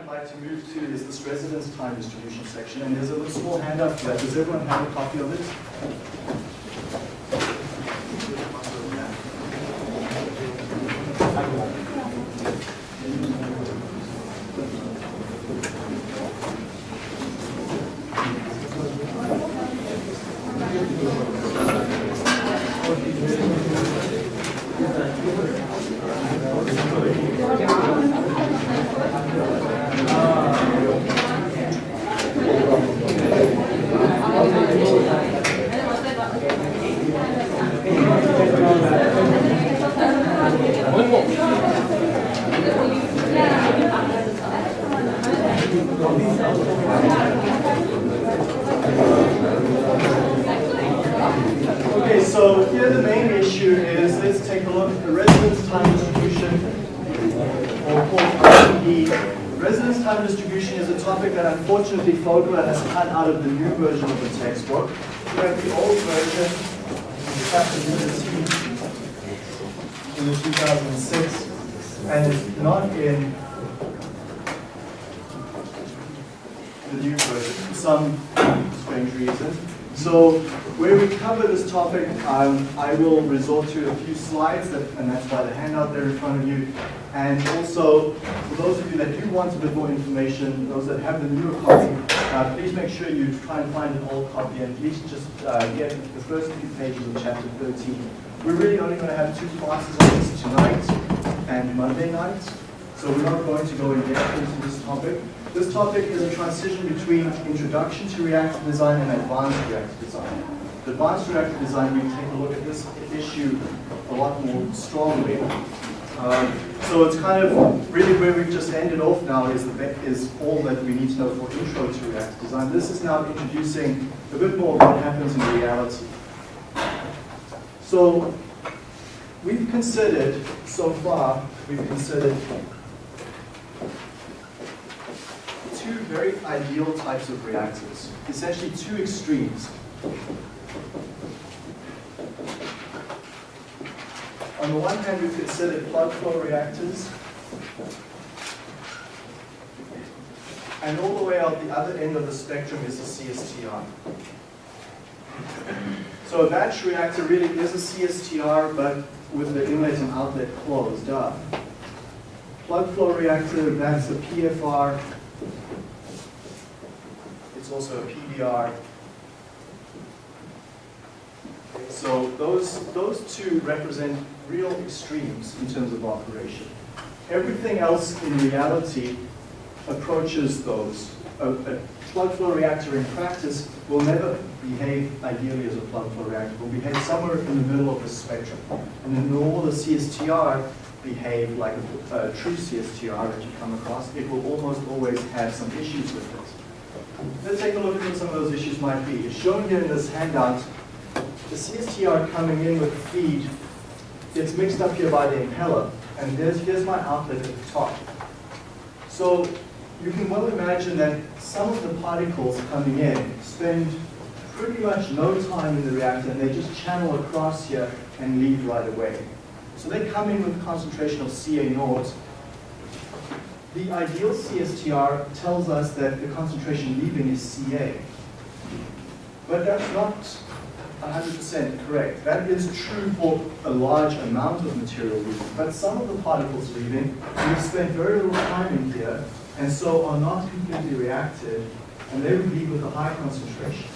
I'd like to move to is this residence time distribution section, and there's a little small handout for that. Does everyone have a copy of it? Okay, so here the main issue is, let's take a look at the residence time distribution, or called RTD. Residence time distribution is a topic that unfortunately Fogler has cut out of the new version of the textbook. We have the old version, chapter 13, in the 2006, and it's not in the new version for some strange reason. So where we cover this topic, um, I will resort to a few slides, that, and that's why the handout there in front of you. And also, for those of you that do want a bit more information, those that have the newer copy, uh, please make sure you try and find an old copy and at least just uh, get the first few pages of chapter 13. We're really only going to have two classes on this tonight and Monday night, so we're not going to go in depth into this topic. This topic is a transition between introduction to reactor design and advanced reactor design. The advanced reactor design, we take a look at this issue a lot more strongly. Um, so it's kind of really where we've just ended off now is, the, is all that we need to know for intro to reactor design. This is now introducing a bit more of what happens in reality. So we've considered, so far, we've considered two very ideal types of reactors, essentially two extremes. On the one hand, we've considered plug flow reactors, and all the way out the other end of the spectrum is a CSTR. So a batch reactor really is a CSTR, but with the inlet and outlet closed up. Plug flow reactor, that's a PFR, also a PBR. So those, those two represent real extremes in terms of operation. Everything else in reality approaches those. A, a plug flow reactor in practice will never behave ideally as a plug flow reactor. It will behave somewhere in the middle of the spectrum. And then all the CSTR behave like a, a true CSTR that you come across. It will almost always have some issues with it. Let's take a look at what some of those issues might be. It's shown here in this handout. The CSTR coming in with feed gets mixed up here by the impeller, and there's, here's my outlet at the top. So you can well imagine that some of the particles coming in spend pretty much no time in the reactor, and they just channel across here and leave right away. So they come in with a concentration of Ca naught. The ideal CSTR tells us that the concentration leaving is Ca. But that's not 100% correct. That is true for a large amount of material leaving, but some of the particles leaving, we spend very little time in here, and so are not completely reacted, and they would leave with a high concentration.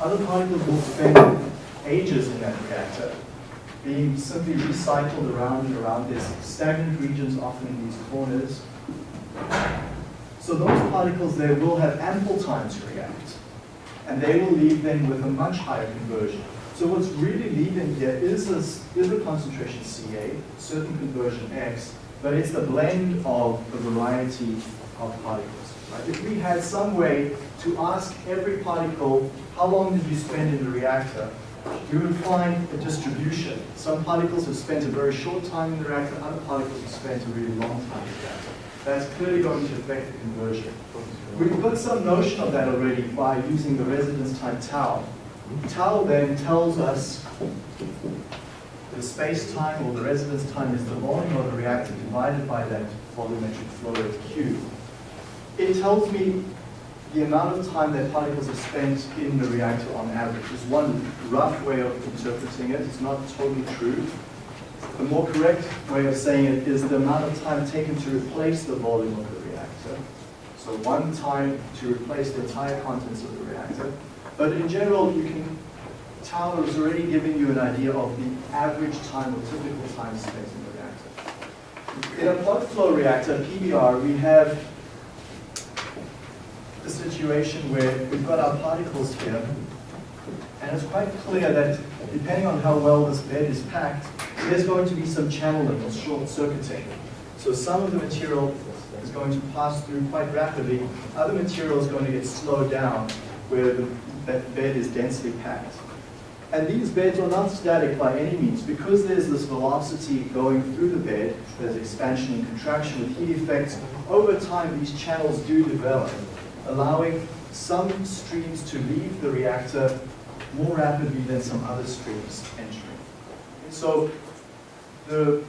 Other particles will spend ages in that reactor, being simply recycled around and around. There's stagnant regions often in these corners. So those particles there will have ample time to react and they will leave then with a much higher conversion. So what's really leaving here is a, is a concentration Ca, certain conversion X, but it's the blend of a variety of particles. Right? If we had some way to ask every particle, how long did you spend in the reactor, we would find a distribution. Some particles have spent a very short time in the reactor, other particles have spent a really long time in the reactor. That's clearly going to affect the conversion. We've got some notion of that already by using the residence time tau. Tau then tells us the space-time or the residence time is the volume of the reactor divided by that volumetric flow rate Q. it tells me the amount of time that particles are spent in the reactor on average. Is one rough way of interpreting it. It's not totally true. The more correct way of saying it is the amount of time taken to replace the volume of the reactor. So one time to replace the entire contents of the reactor. But in general, you can, tau is already giving you an idea of the average time or typical time spent in the reactor. In a plug flow reactor, PBR, we have the situation where we've got our particles here, and it's quite clear that depending on how well this bed is packed, there's going to be some channeling or short circuiting. So some of the material is going to pass through quite rapidly, other material is going to get slowed down where the bed is densely packed. And these beds are not static by any means. Because there's this velocity going through the bed, there's expansion and contraction with heat effects, over time these channels do develop, allowing some streams to leave the reactor more rapidly than some other streams entering. So the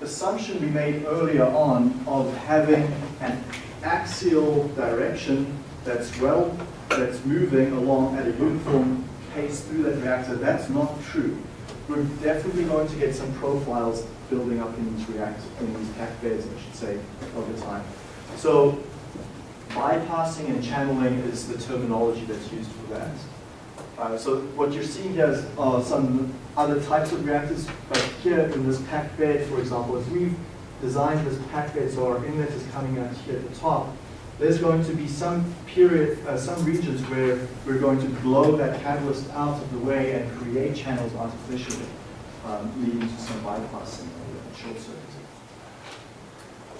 assumption we made earlier on of having an axial direction that's well, that's moving along at a uniform pace through that reactor, that's not true. We're definitely going to get some profiles building up in these reactors, in these packed beds, I should say, over time. So bypassing and channeling is the terminology that's used for that. Uh, so what you're seeing here is uh, some other types of reactors, but here in this packed bed, for example, if we've designed this packed bed so our inlet is coming out here at the top, there's going to be some period, uh, some regions where we're going to blow that catalyst out of the way and create channels artificially, um, leading to some bypassing or short circuiting.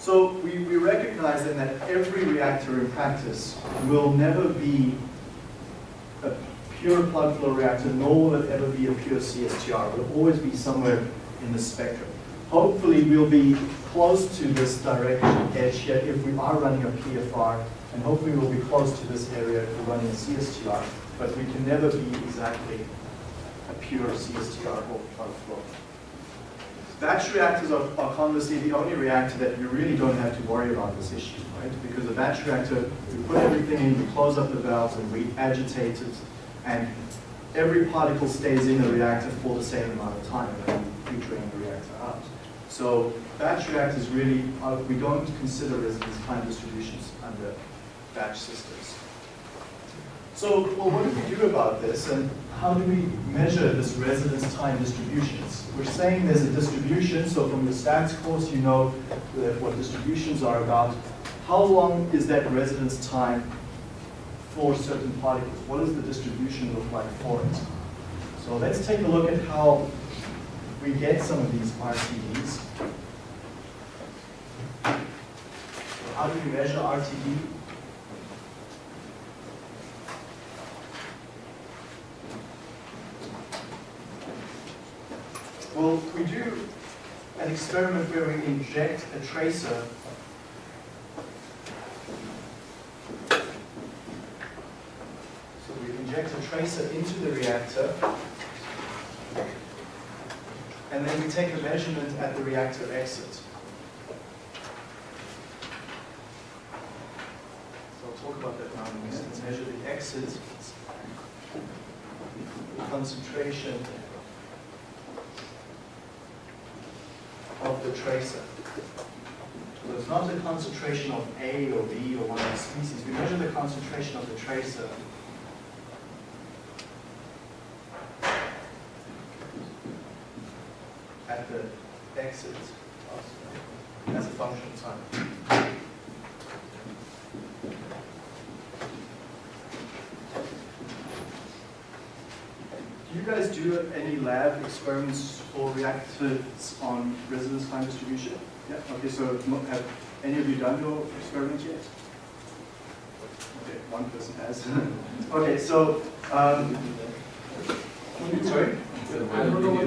So we, we recognize then that every reactor in practice will never be a pure plug flow reactor, nor will it ever be a pure CSTR. It will always be somewhere in the spectrum. Hopefully we'll be close to this direct edge here if we are running a PFR, and hopefully we'll be close to this area if we're running a CSTR, but we can never be exactly a pure CSTR or plug flow. Batch reactors are, are conversely the only reactor that you really don't have to worry about this issue, right? Because a batch reactor, we put everything in, we close up the valves, and we agitate it, and every particle stays in the reactor for the same amount of time, and we drain the reactor out. So batch reactors really, are, we don't consider residence time distributions under batch systems. So, well, what do we do about this, and how do we measure this residence time distributions? We're saying there's a distribution, so from the stats course you know what distributions are about. How long is that residence time for certain particles? What does the distribution look like for it? So let's take a look at how we get some of these RTDs. How do we measure RTD? Well, we do an experiment where we inject a tracer. So we inject a tracer into the reactor and then we take a measurement at the reactor exit. So I'll talk about that now in measure the exit, concentration the tracer. So it's not the concentration of A or B or one of the species. We measure the concentration of the tracer at the exit as a function of time. Do you guys do any lab experiments or reactors on residence time distribution? Yeah, okay, so have any of you done your experiment yet? Okay, one person has. okay, so, um, sorry? I don't know what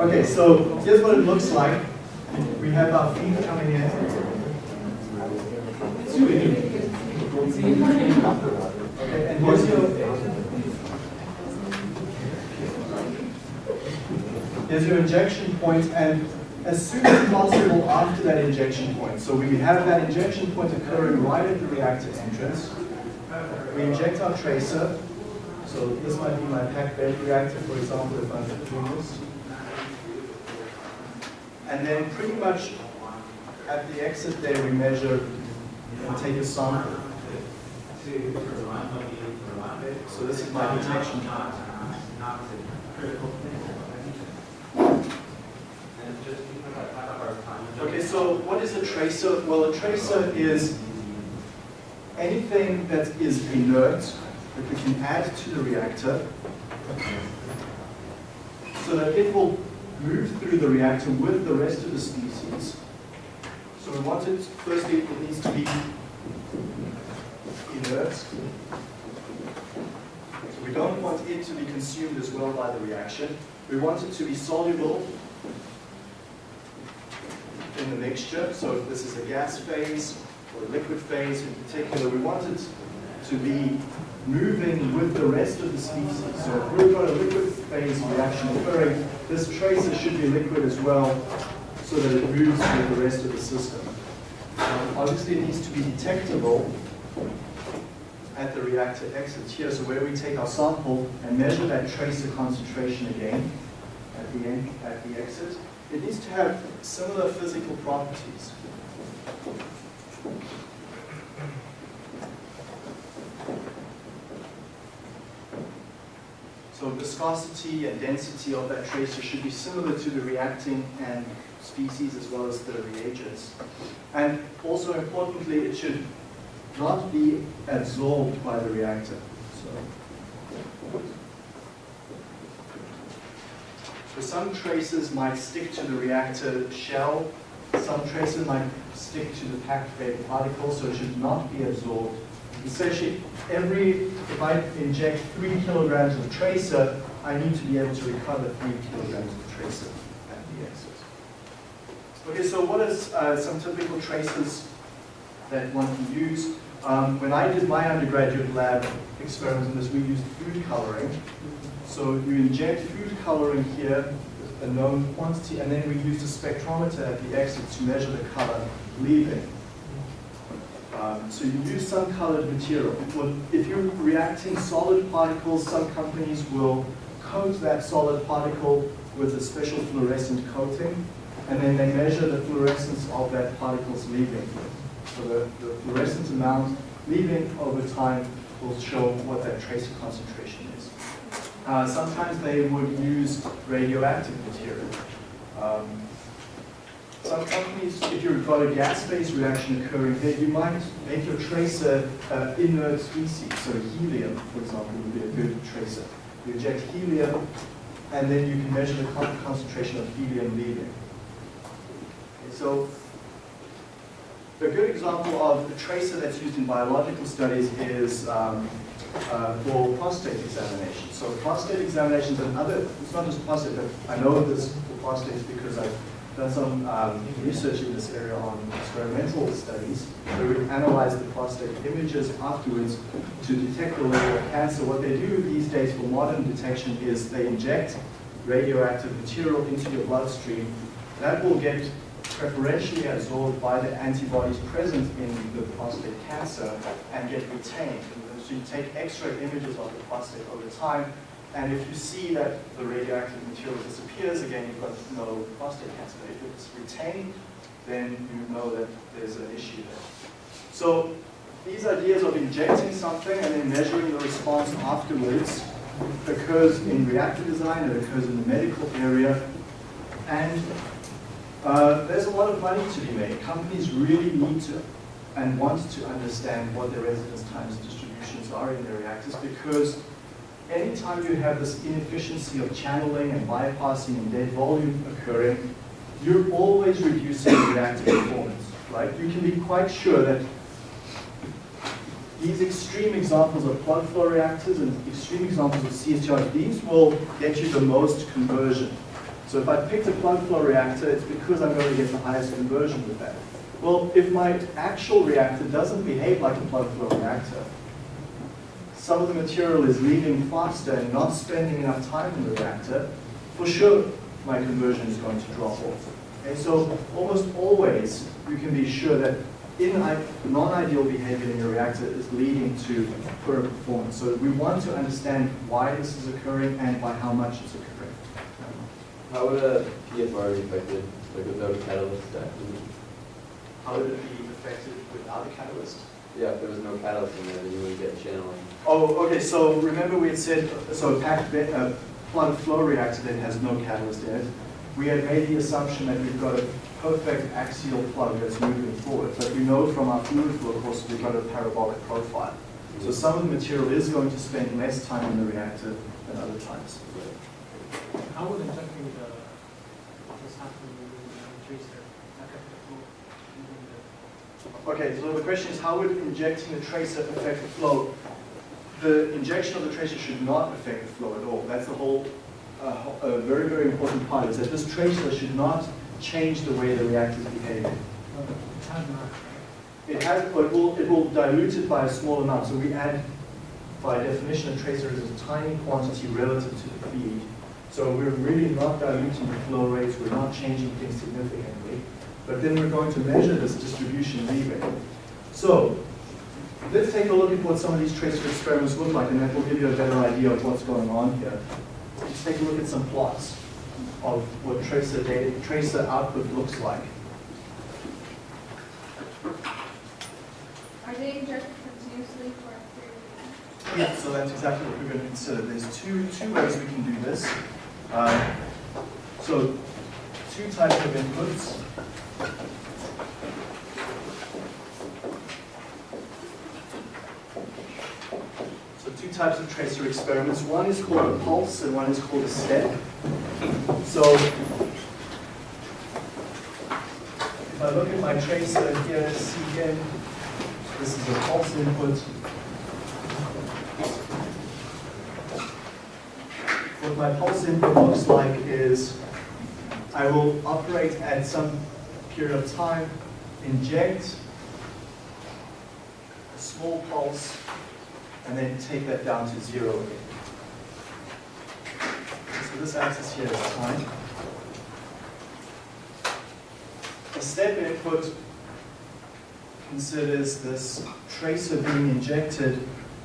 okay, so here's what it looks like. We have our feed coming in. And here's your here's your injection point, and as soon as possible after that injection point. So we have that injection point occurring right at the reactor entrance. We inject our tracer. So this might be my packed bed reactor, for example, if I'm doing this. And then pretty much at the exit there, we measure and take a sample. So this is my detection point. Okay, so what is a tracer? Well, a tracer is anything that is inert that we can add to the reactor so that it will move through the reactor with the rest of the species. So we want it, firstly, it needs to be inert. So we don't want it to be consumed as well by the reaction. We want it to be soluble in the mixture. So if this is a gas phase or a liquid phase in particular, we want it to be moving with the rest of the species. So if we've got a liquid phase reaction occurring, this tracer should be liquid as well so that it moves with the rest of the system. Um, obviously it needs to be detectable at the reactor exit here, so where we take our sample and measure that tracer concentration again at the end, at the exit, it needs to have similar physical properties. So viscosity and density of that tracer should be similar to the reacting and species as well as the reagents. And also importantly, it should not be absorbed by the reactor. So, so some traces might stick to the reactor shell, some traces might stick to the packed bed particle, so it should not be absorbed. Especially every, if I inject three kilograms of tracer, I need to be able to recover three kilograms of tracer at the exit. Okay, so what is uh, some typical tracers that one can use? Um, when I did my undergraduate lab experiments on this, we used food coloring. So you inject food coloring here, a known quantity, and then we used a spectrometer at the exit to measure the color leaving. Um, so you use some colored material. If you're reacting solid particles, some companies will coat that solid particle with a special fluorescent coating, and then they measure the fluorescence of that particle's leaving. So the, the fluorescent amount leaving over time will show what that tracer concentration is. Uh, sometimes they would use radioactive material. Um, some companies, if you've got a gas-phase reaction occurring there, you might make your tracer uh, inert species. So helium, for example, would be a good tracer. You inject helium, and then you can measure the concentration of helium leaving. Okay, so a good example of a tracer that's used in biological studies is um, uh, for prostate examination. So prostate examinations and other, it's not just prostate, but I know this for prostates because I've done some um, research in this area on experimental studies where we analyze the prostate images afterwards to detect the level of cancer. What they do these days for modern detection is they inject radioactive material into your bloodstream. That will get preferentially absorbed by the antibodies present in the prostate cancer and get retained. So you take X-ray images of the prostate over time, and if you see that the radioactive material disappears again, you've got no prostate cancer. If it's retained, then you know that there's an issue there. So these ideas of injecting something and then measuring the response afterwards occurs in reactor design, it occurs in the medical area, and uh, there's a lot of money to be made. Companies really need to and want to understand what their residence times distributions are in their reactors because anytime you have this inefficiency of channeling and bypassing and dead volume occurring, you're always reducing reactor performance, right? You can be quite sure that these extreme examples of plug flow reactors and extreme examples of CSTR, these will get you the most conversion. So if I picked a plug flow reactor, it's because I'm going to get the highest conversion with that. Well, if my actual reactor doesn't behave like a plug flow reactor, some of the material is leaving faster and not spending enough time in the reactor, for sure my conversion is going to drop off. And so almost always you can be sure that in non-ideal behavior in your reactor is leading to poor performance. So we want to understand why this is occurring and by how much it's occurring. How would a PFR be affected, like without a catalyst acting? How would it be affected without a catalyst? Yeah, if there was no catalyst in there, then you wouldn't get channeling. Oh, okay, so remember we had said, so a packed uh, plug flow reactor that has no catalyst in it. We had made the assumption that we've got a perfect axial plug that's moving forward. But we know from our fluid flow course we've got a parabolic profile. So some of the material is going to spend less time in the reactor than other times. How would injecting the in the tracer affect the flow? Okay, so the question is how would injecting the tracer affect the flow? The injection of the tracer should not affect the flow at all. That's the whole, uh, a very, very important part, is that this tracer should not change the way the reactor is behaving. It has? It has, but it will, it will dilute it by a small amount. So we add, by definition, a tracer is a tiny quantity relative to the feed. So we're really not diluting the flow rates, we're not changing things significantly. But then we're going to measure this distribution leaving. So let's take a look at what some of these tracer experiments look like, and that will give you a better idea of what's going on here. Let's take a look at some plots of what tracer data, tracer output looks like. Are they injected continuously for a period of time? Yeah, so that's exactly what we're going to consider. There's two, two ways we can do this. Um, so two types of inputs. So two types of tracer experiments. One is called a pulse and one is called a step. So if I look at my tracer here, Cn, this is a pulse input. My pulse input looks like is I will operate at some period of time, inject a small pulse, and then take that down to zero again. So this axis here is time. A step input considers this tracer being injected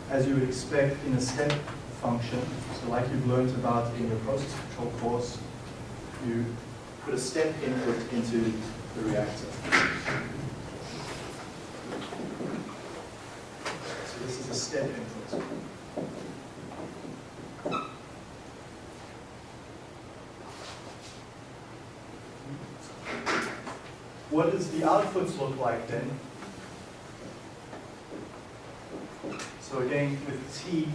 as you would expect in a step function. So like you've learned about in your process control course, you put a step input into the reactor. So this is a step input. What does the outputs look like then? So again, with T,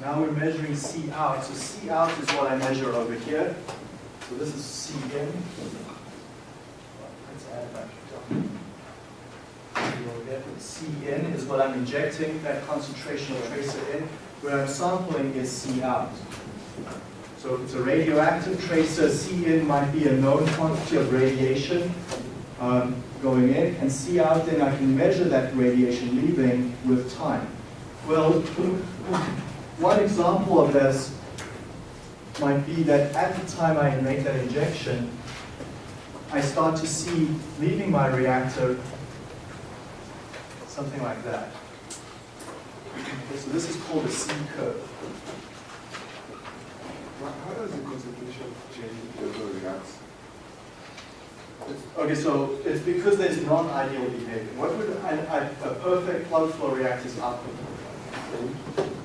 now we're measuring C out. So C out is what I measure over here. So this is C in. Let's add back C in is what I'm injecting, that concentration of tracer in. Where I'm sampling is C out. So if it's a radioactive tracer, C in might be a known quantity of radiation um, going in, and C out, then I can measure that radiation leaving with time. Well, one example of this might be that at the time I make that injection, I start to see leaving my reactor something like that. Okay, so this is called a C curve. How does the concentration change if the reacts? Okay, so it's because there's non-ideal behavior. What would a, a perfect plug flow reactor's output look like?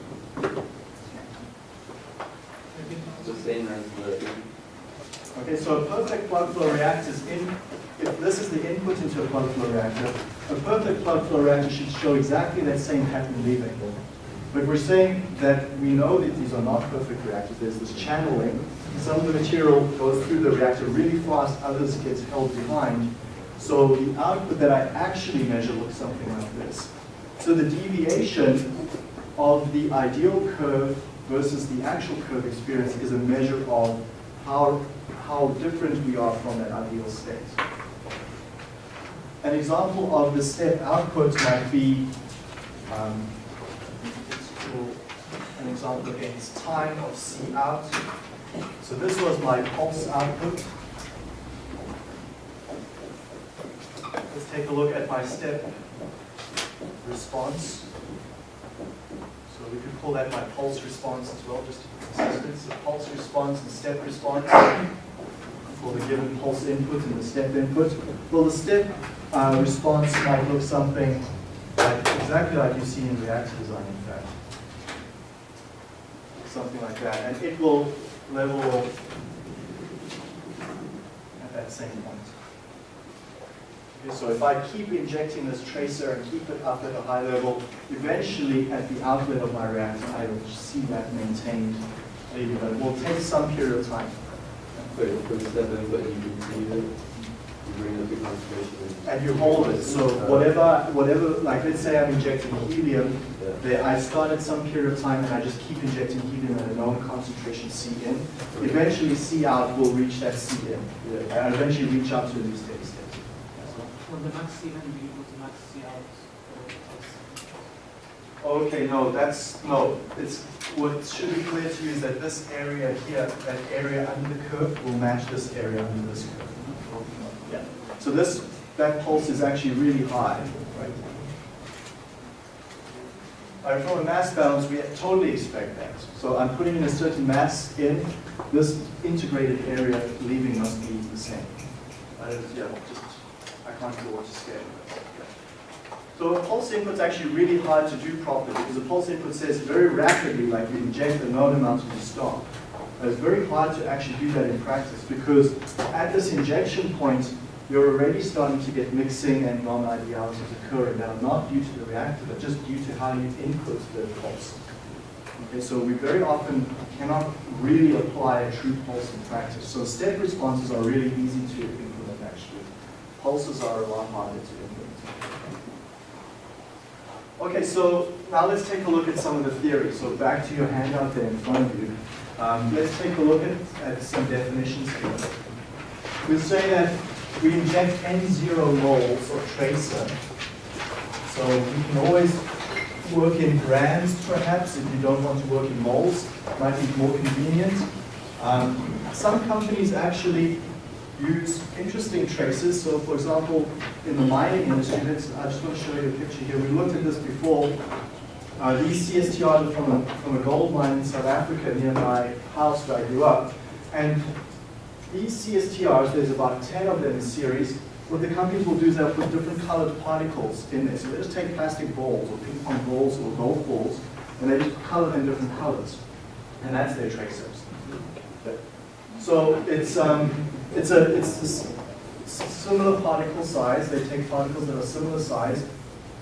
Okay, so a perfect plug flow reactor is in, if this is the input into a plug flow reactor, a perfect plug flow reactor should show exactly that same pattern leaving. But we're saying that we know that these are not perfect reactors. There's this channeling. Some of the material goes through the reactor really fast, others gets held behind. So the output that I actually measure looks something like this. So the deviation of the ideal curve versus the actual curve experience is a measure of how, how different we are from that ideal state. An example of the step output might be, um, an example against time of C out. So this was my pulse output. Let's take a look at my step response. We could call that my pulse response as well, just to be consistent. So pulse response and step response for the given pulse input and the step input. Well, the step uh, response might look something like, exactly like you see in reactor design, in fact. Something like that. And it will level at that same point. So if I keep injecting this tracer and keep it up at a high level, eventually at the outlet of my reactor, I will see that maintained but it will take some period of time. Wait, for the step input, you continue it, you bring up the concentration. And you hold it, so uh-huh. whatever, whatever, like let's say I'm injecting helium, Yeah. there, I start at some period of time and I just keep injecting helium at a known concentration C in. Eventually C out will reach that C in, Yeah. and eventually reach up to the steady state. For the max C in, be equal to max C out. Okay, no, that's, no, it's, what should be clear to you is that this area here, that area under the curve will match this area under this curve. Yeah. So this, that pulse is actually really high, right? All right, from a mass balance, we totally expect that. So I'm putting in a certain mass in, this integrated area leaving must be the same. Uh, yeah, just, Scale. So a pulse input's actually really hard to do properly because a pulse input says very rapidly, like you inject a known amount and you stop. But it's very hard to actually do that in practice because at this injection point, you're already starting to get mixing and non-idealities occurring that are not due to the reactor, but just due to how you input the pulse. Okay, so we very often cannot really apply a true pulse in practice. So step responses are really easy to. Pulses are a lot harder to implement. Okay, so now let's take a look at some of the theory. So back to your handout there in front of you. Um, let's take a look at, at some definitions here. We'll say that we inject N0 moles or tracer. So we can always work in grams perhaps if you don't want to work in moles. Might be more convenient. Um, some companies actually use interesting traces. So for example, in the mining industry, let's, I just want to show you a picture here. We looked at this before. Uh, these CSTRs are from a, from a gold mine in South Africa near my house where I grew up. And these CSTRs, there's about 10 of them in series. What the companies will do is they'll put different colored particles in there. So they just take plastic balls or ping pong balls or golf balls and they just color them different colors. And that's their tracers. So it's, um, it's a it's similar particle size. They take particles that are similar size,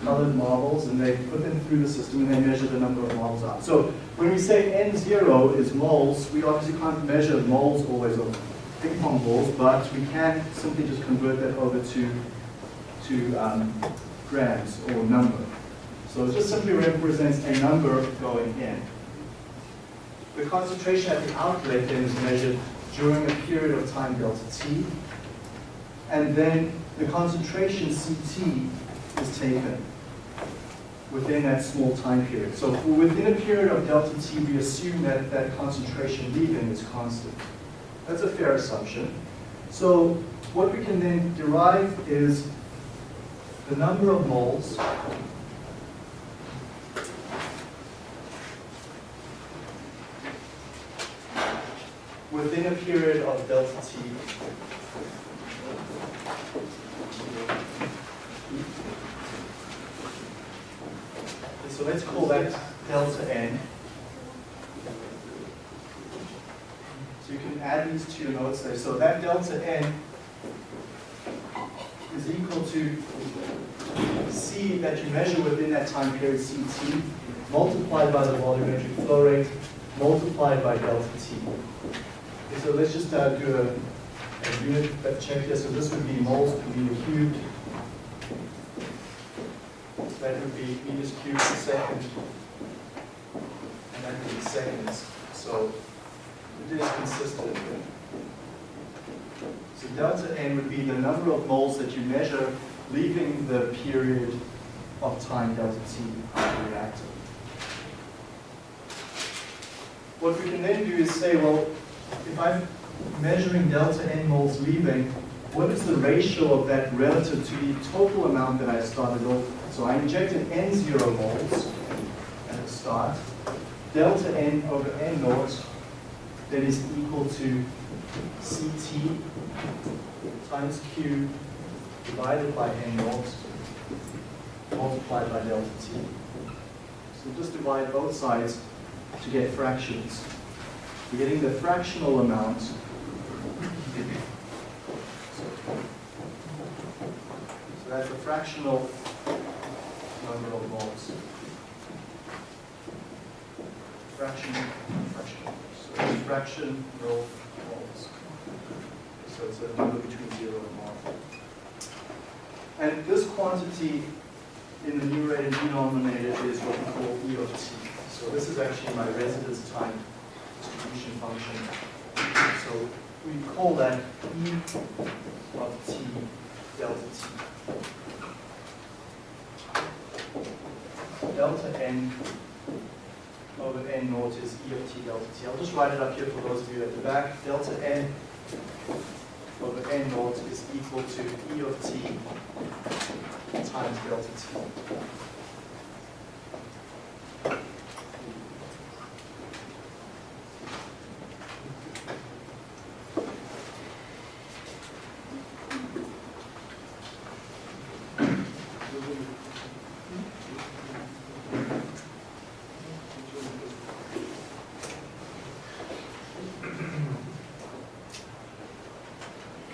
colored marbles, and they put them through the system and they measure the number of moles out. So when we say N0 is moles, we obviously can't measure moles always of ping pong balls, but we can simply just convert that over to, to um, grams or number. So it just simply represents a number going in. The concentration at the outlet then is measured during a period of time delta t, and then the concentration Ct is taken within that small time period. So within a period of delta t, we assume that that concentration leaving is constant. That's a fair assumption. So what we can then derive is the number of moles within a period of delta t. So let's call that delta n. So you can add these to your notes there. So that delta n is equal to C that you measure within that time period, Ct, multiplied by the volumetric flow rate, multiplied by delta T. So let's just uh, do a, a unit check here. So this would be moles per meter cubed. That would be meters cubed per second. And that would be seconds. So it is consistent. So delta n would be the number of moles that you measure leaving the period of time delta t of the reactor. What we can then do is say, well, if I'm measuring delta n moles leaving, what is the ratio of that relative to the total amount that I started off? So I injected n zero moles at the start, delta n over n naught, that is equal to Ct times Q divided by n naught multiplied by delta t. So just divide both sides to get fractions. We're getting the fractional amount. So that's a fractional number of moles. Fraction, fraction. So fraction row moles. So it's a number between zero and one. And this quantity in the numerator and denominator is what we call E of t. So this is actually my residence time distribution function. So we call that E of t delta t. Delta n over n naught is E of t delta t. I'll just write it up here for those of you at the back. Delta n over n naught is equal to E of t times delta t.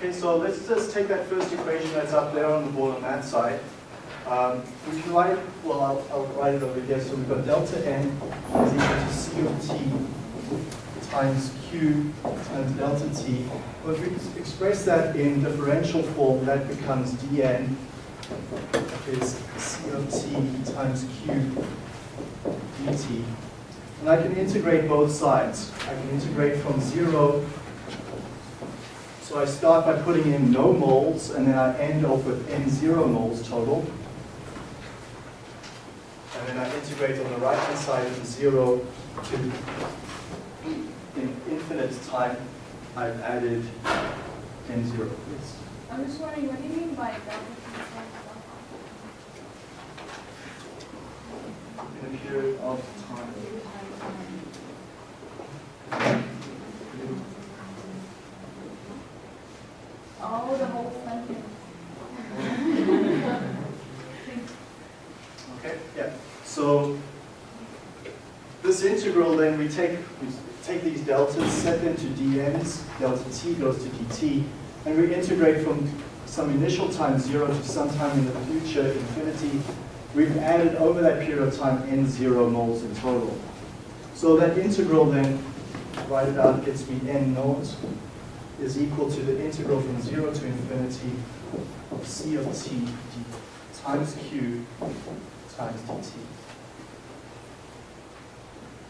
Okay, so let's just take that first equation that's up there on the board on that side. Um, we can write, well, I'll, I'll write it over here. So we've got delta n is equal to C of t times Q times delta t. Well, if we express that in differential form, that becomes dn is C of t times Q dt. And I can integrate both sides. I can integrate from zero so I start by putting in no moles, and then I end off with n0 moles total. And then I integrate on the right-hand side from 0 to in infinite time, I've added n0. Yes. I'm just wondering, what do you mean by delta t times In a period of time. Oh, the whole sentence. Okay, yeah. So this integral, then we take we take these deltas, set them to dn's, delta t goes to dt, and we integrate from some initial time zero to some time in the future, infinity. We've added over that period of time n zero moles in total. So that integral then, write it out, gets me n naught is equal to the integral from zero to infinity of c of t times q times dt.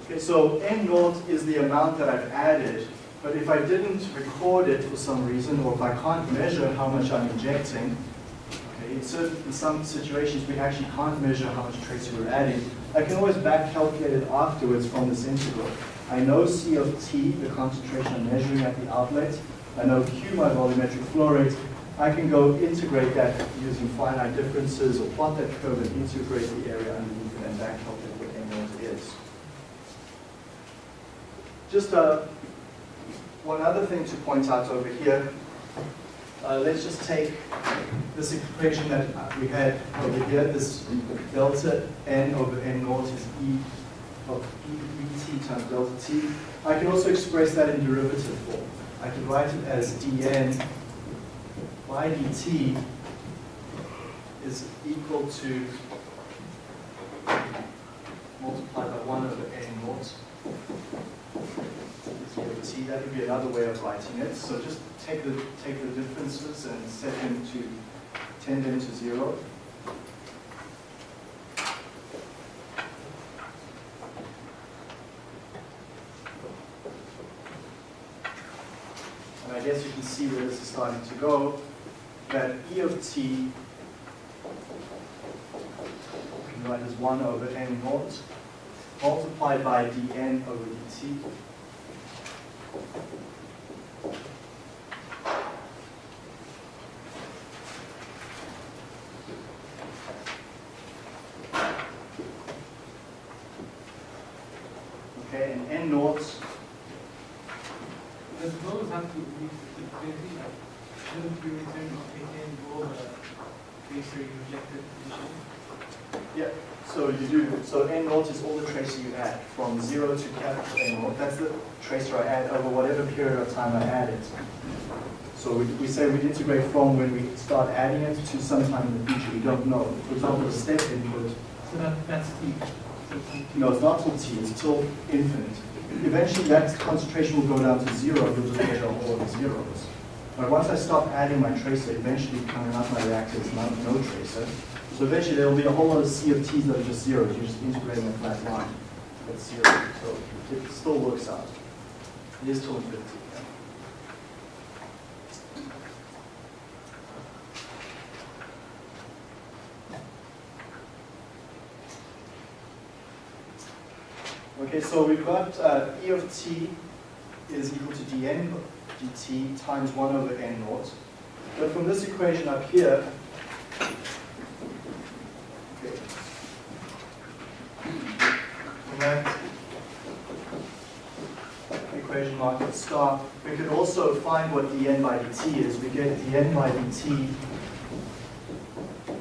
Okay, so n naught is the amount that I've added, but if I didn't record it for some reason, or if I can't measure how much I'm injecting, okay, in, certain, in some situations we actually can't measure how much trace we're adding, I can always back calculate it afterwards from this integral. I know C of T, the concentration I'm measuring at the outlet, I know Q, my volumetric flow rate, I can go integrate that using finite differences or plot that curve and integrate the area underneath and back calculate what n naught is. Just uh, one other thing to point out over here. Uh, let's just take this equation that we had over here, this delta n over n naught is e of e, times delta t. I can also express that in derivative form. I can write it as dn by dt is equal to multiplied by 1 over n naught That would be another way of writing it. So just take the take the differences and set them to tend them to zero. And I guess you can see where this is starting to go, that E of t write as 1 over n naught multiplied by dn over dt. n naught, Does those have to be basically like, shouldn't you return or contain all the tracer you rejected initially? yeah, so you do, so n naught is all the tracer you add, from zero to capital N naught, that's the tracer I add over whatever period of time I add it. So we, we say we integrate from when we start adding it to sometime in the future, we don't know. For example, the step input, So that, that's T. So it's T. no, it's not till t, it's till infinite. Eventually that concentration will go down to zero, you'll just get all of the zeros. But once I stop adding my tracer, eventually coming out my reactor is not no tracer. So eventually there will be a whole lot of C of t's that are just zeros, you're just integrating a flat line. That's zero, so it still works out. It is till infinity. yeah. Okay, so we've got uh, E of t is equal to dn dt times 1 over n naught. But from this equation up here, okay, that equation mark at star, we could also find what dn by dt is. We get dn by dt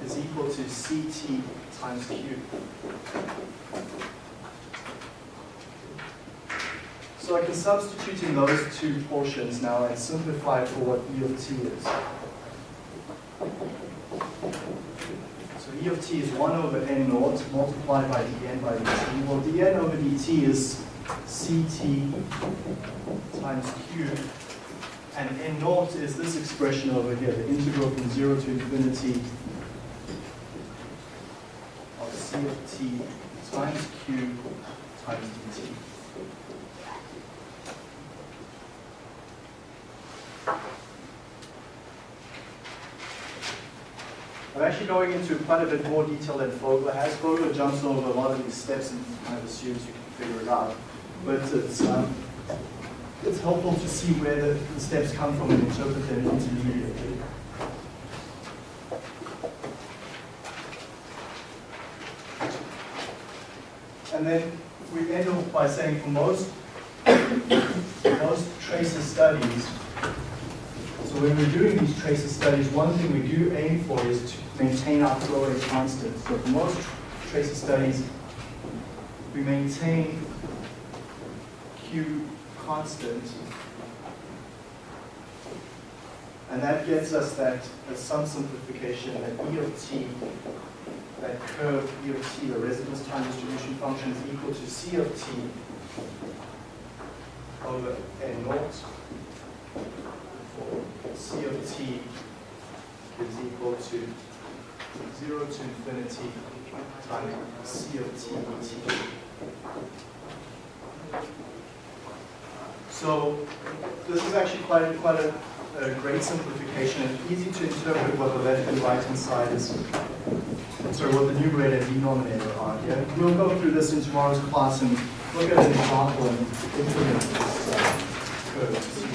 is equal to ct times q. So I can substitute in those two portions now and simplify for what E of t is. So E of t is 1 over n naught multiplied by dn by dt. Well, dn over dt is ct times q. And n naught is this expression over here, the integral from 0 to infinity of c of t times q times dt. I'm actually going into quite a bit more detail than Fogler has. Fogler jumps over a lot of these steps and kind of assumes you can figure it out. But it's, um, it's helpful to see where the, the steps come from and interpret them intermediately. And then we end off by saying for most, most tracer studies, so when we're doing these tracer studies, one thing we do aim for is to maintain our flow rate constant. So for most tracer studies, we maintain Q constant. And that gets us that, as some simplification, that E of t, that curve E of t, the residence time distribution function is equal to C of t over n naught. C of t is equal to 0 to infinity times C of t dt. So this is actually quite, quite a, a great simplification and easy to interpret what the left and right hand side is, sorry, what the numerator and denominator are here. We'll go through this in tomorrow's class and look at an example and implement this uh, curve